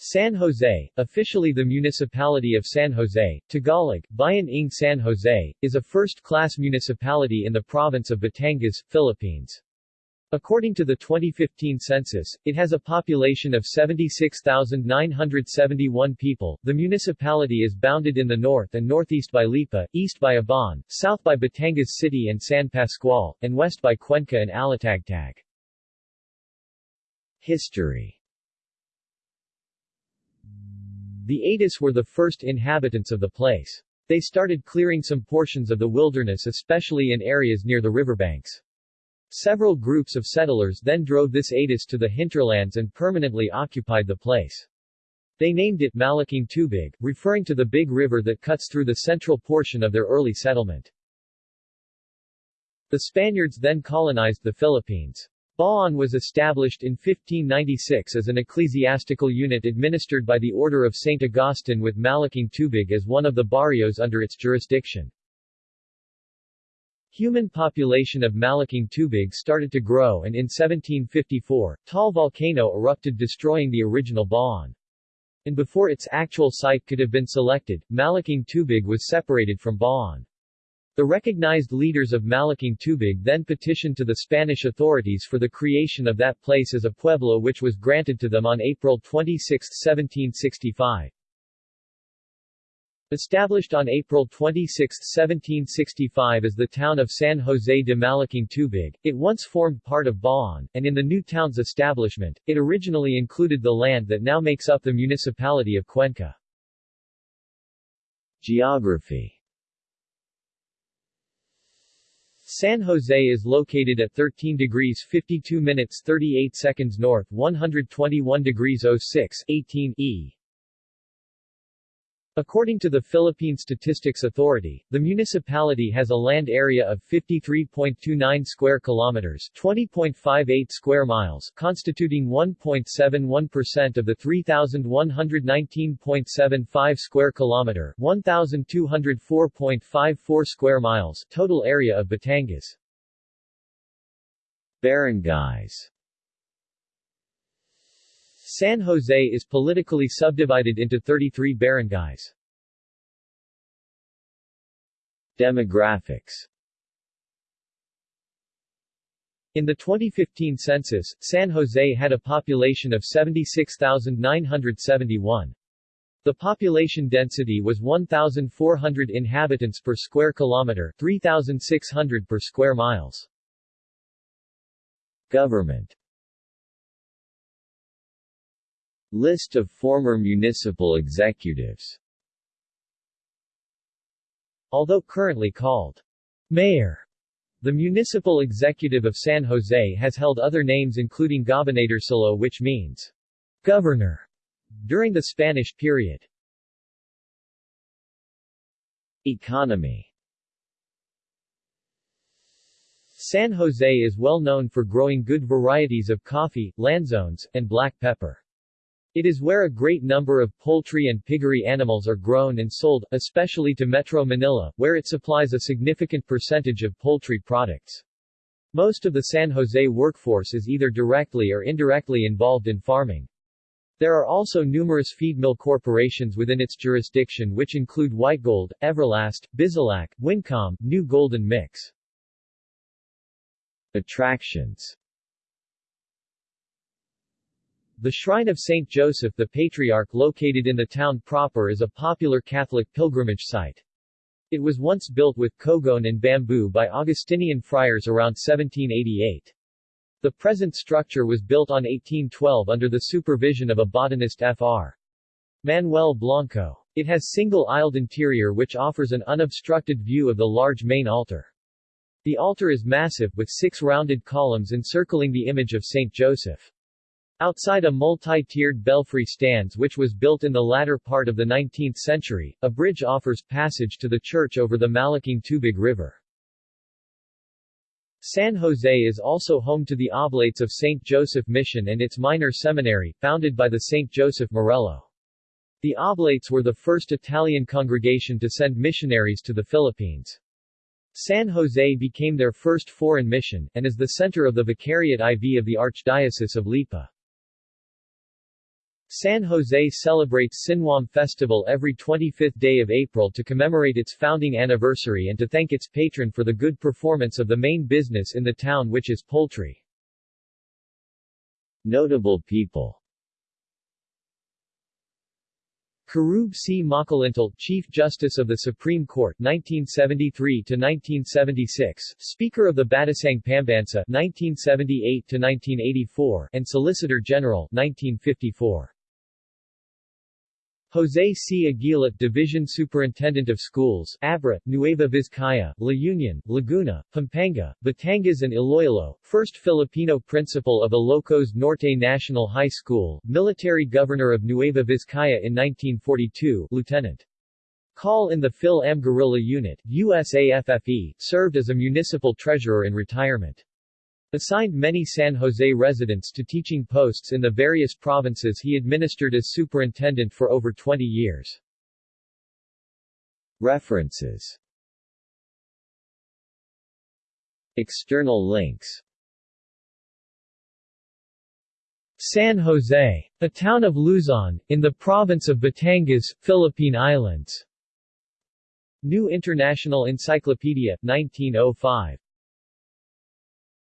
San Jose, officially the Municipality of San Jose, Tagalog, Bayan ng San Jose, is a first-class municipality in the province of Batangas, Philippines. According to the 2015 census, it has a population of 76,971 people. The municipality is bounded in the north and northeast by Lipa, east by Ibaan, south by Batangas City and San Pascual, and west by Cuenca and Alitagtag. History The Atis were the first inhabitants of the place. They started clearing some portions of the wilderness especially in areas near the riverbanks. Several groups of settlers then drove this Atis to the hinterlands and permanently occupied the place. They named it Malaking Tubig, referring to the big river that cuts through the central portion of their early settlement. The Spaniards then colonized the Philippines. Bauan was established in 1596 as an ecclesiastical unit administered by the Order of St. Augustine with Malaking Tubig as one of the barrios under its jurisdiction. Human population of Malaking Tubig started to grow and in 1754, Taal volcano erupted destroying the original Bauan. And before its actual site could have been selected, Malaking Tubig was separated from Bauan. The recognized leaders of Malaking Tubig then petitioned to the Spanish authorities for the creation of that place as a pueblo which was granted to them on April 26, 1765. Established on April 26, 1765 as the town of San Jose de Malaking Tubig, it once formed part of Bauan, and in the new town's establishment, it originally included the land that now makes up the municipality of Cuenca. Geography San Jose is located at 13 degrees 52 minutes 38 seconds north 121 degrees 06 18 E According to the Philippine Statistics Authority, the municipality has a land area of 53.29 square kilometers, 20.58 square miles, constituting 1.71% of the 3119.75 square kilometer, 1204.54 square miles total area of Batangas. Barangays San Jose is politically subdivided into 33 barangays. Demographics In the 2015 census, San Jose had a population of 76,971. The population density was 1,400 inhabitants per square kilometer 3,600 per square miles. Government List of former municipal executives Although currently called mayor, the municipal executive of San Jose has held other names including Gobernadorcillo which means governor during the Spanish period. Economy San Jose is well known for growing good varieties of coffee, lanzones, and black pepper. It is where a great number of poultry and piggery animals are grown and sold, especially to Metro Manila, where it supplies a significant percentage of poultry products. Most of the San Jose workforce is either directly or indirectly involved in farming. There are also numerous feed mill corporations within its jurisdiction which include Whitegold, Everlast, Bizilac, Wincom, New Golden Mix. Attractions the Shrine of St. Joseph the Patriarch located in the town proper is a popular Catholic pilgrimage site. It was once built with kogon and bamboo by Augustinian friars around 1788. The present structure was built on 1812 under the supervision of a botanist Fr. Manuel Blanco. It has single-aisled interior which offers an unobstructed view of the large main altar. The altar is massive with six rounded columns encircling the image of St. Joseph. Outside a multi-tiered belfry stands which was built in the latter part of the 19th century, a bridge offers passage to the church over the Malaking Tubig River. San Jose is also home to the Oblates of St. Joseph Mission and its minor seminary, founded by the St. Joseph Marello. The Oblates were the first Italian congregation to send missionaries to the Philippines. San Jose became their first foreign mission, and is the center of the Vicariate IV of the Archdiocese of Lipa. San Jose celebrates Sinuam Festival every 25th day of April to commemorate its founding anniversary and to thank its patron for the good performance of the main business in the town which is poultry. Notable people Querube C. Makalintal, Chief Justice of the Supreme Court 1973-1976, Speaker of the Batasang Pambansa 1978-1984, and Solicitor General 1954. Jose C. Aguilat Division Superintendent of Schools Abra, Nueva Vizcaya, La Union, Laguna, Pampanga, Batangas and Iloilo, first Filipino principal of Ilocos Norte National High School, military governor of Nueva Vizcaya in 1942, Lieutenant. Call in the Phil Am Guerrilla Unit, USAFFE, served as a municipal treasurer in retirement. Assigned many San Jose residents to teaching posts in the various provinces he administered as superintendent for over 20 years. References External links San Jose, a town of Luzon, in the province of Batangas, Philippine Islands. New International Encyclopedia, 1905.